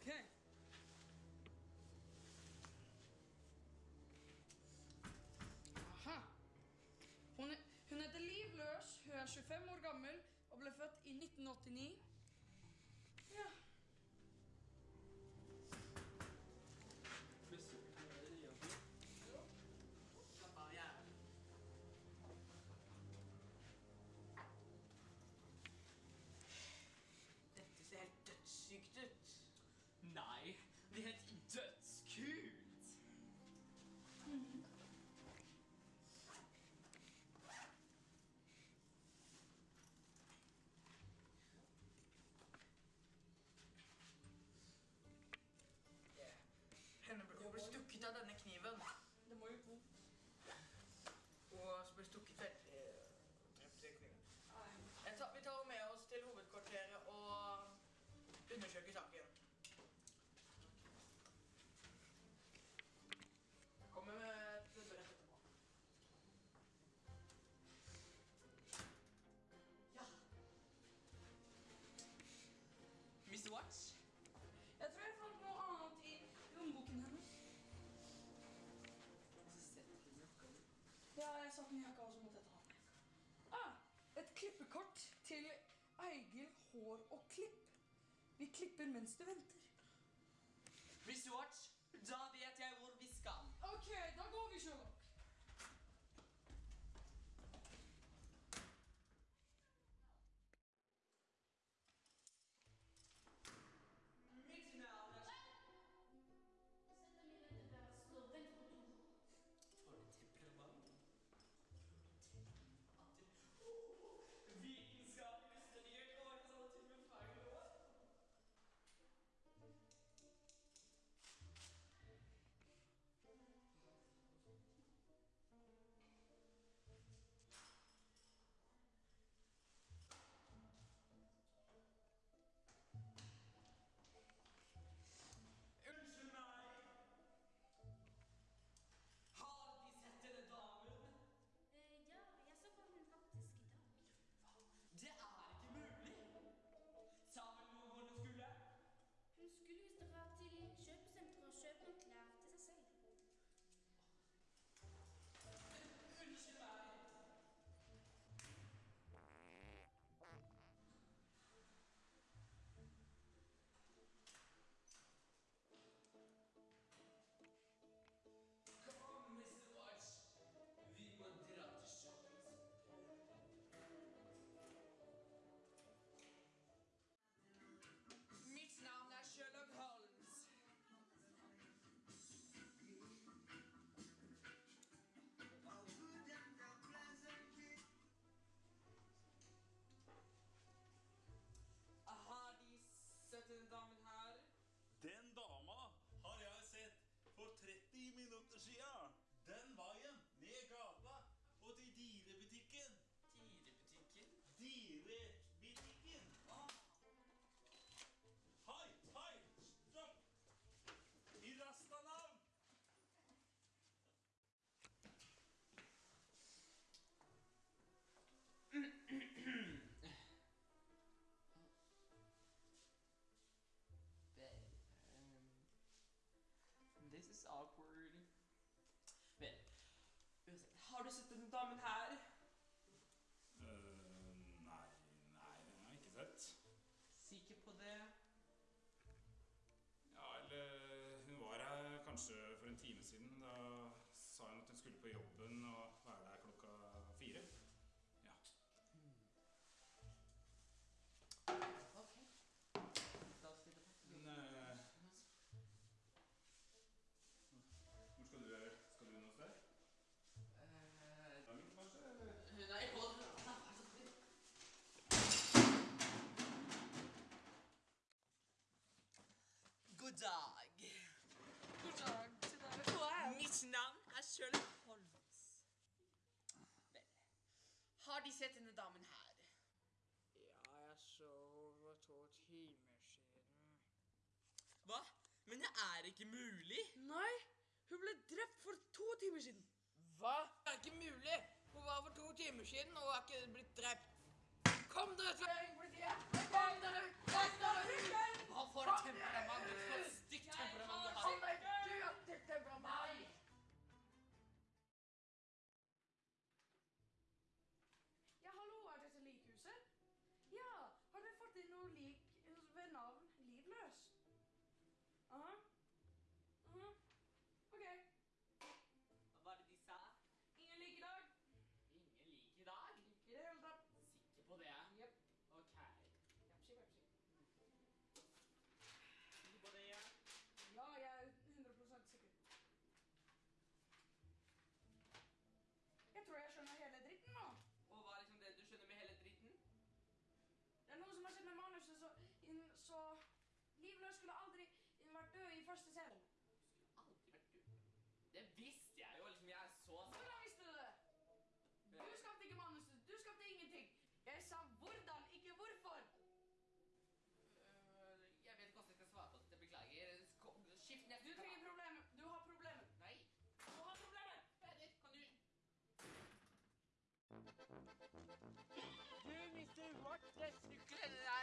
Okay. Aha. Hun, hun heter Liv Løs, hun er 25 år gammel og ble født i 1989. satt en i av og så måtte jeg ta den. Ah, et klippekort til Eigil Hår og Klipp. Vi klipper mens du venter. Hvis watch, da vet jeg hvor vi skal. Ok, da går vi, Sjølo. Look. is awkward. Men uansett Har du sett denne damen her? Uh, nei, nei, den har jeg ikke sett. Sikker på det? Ja, eller Hun var her kanskje for en time siden. Da sa hun at hun skulle på jobben og være der Har De sett denne damen her? Ja, jeg så for to timer siden. Hva? Men det er ikke mulig! Nei, hun ble drept for to timer siden. Hva? Det er ikke mulig! Hun var for to timer siden og er ikke blitt drept. Kom dere til politiet! Kom dere! Kom dere! Hva for et temperament sett så, inn, så Livløs skulle aldri vært død i første scene. Aldri vært død? Det visste jeg jo, liksom. Jeg er så Hvordan visste du det? Du skapte ikke manuset. Du skapte ingenting. Jeg sa hvordan, ikke hvorfor. Uh, Jeg vet ikke hvordan jeg skal svare på dette. Beklager. Skift neste Du trenger problemer. Du har problemer. Nei. Du har problemer. Peder, kan du Du, mister Watt, det sykler